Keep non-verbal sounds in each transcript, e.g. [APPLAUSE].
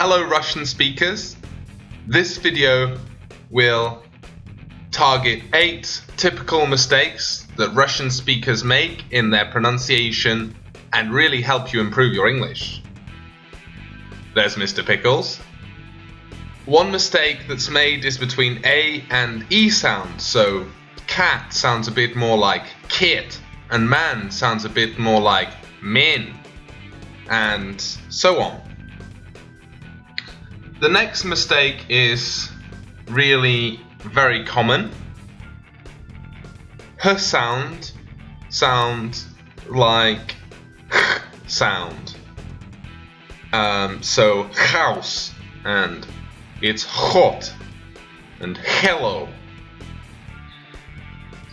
Hello Russian speakers. This video will target 8 typical mistakes that Russian speakers make in their pronunciation and really help you improve your English. There's Mr. Pickles. One mistake that's made is between A and E sound, so cat sounds a bit more like kit and man sounds a bit more like min and so on. The next mistake is really very common. Her sound sounds like [LAUGHS] sound. Um, so house and it's hot and hello.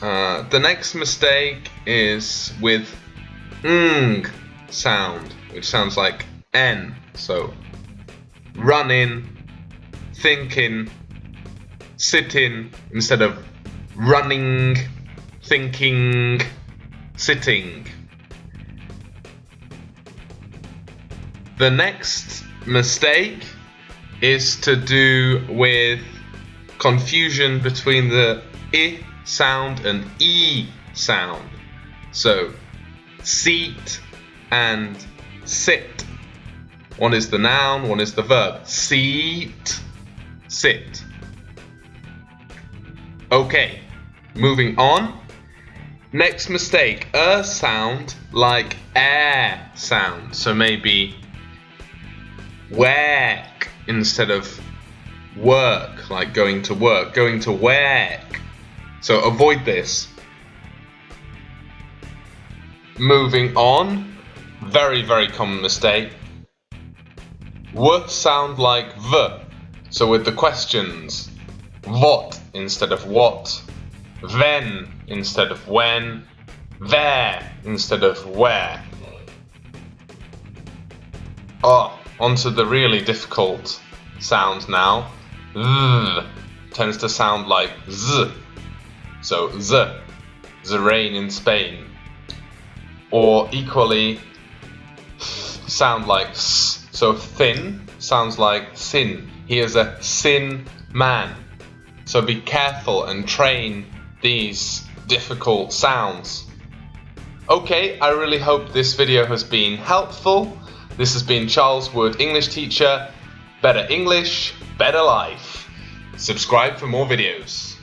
Uh, the next mistake is with ng sound, which sounds like n. So running, thinking, sitting instead of running, thinking, sitting. The next mistake is to do with confusion between the i sound and e sound. So seat and sit. One is the noun, one is the verb. Seat, sit. Okay, moving on. Next mistake, a sound like air sound. So maybe work instead of work, like going to work, going to work. So avoid this. Moving on, very, very common mistake. W sound like V. So with the questions, what instead of what, when instead of when, there instead of where. Oh, onto the really difficult sound now. Z tends to sound like Z. So Z, the rain in Spain. Or equally sound like S. So thin sounds like sin. He is a sin man. So be careful and train these difficult sounds. Okay, I really hope this video has been helpful. This has been Charles Wood, English teacher. Better English, better life. Subscribe for more videos.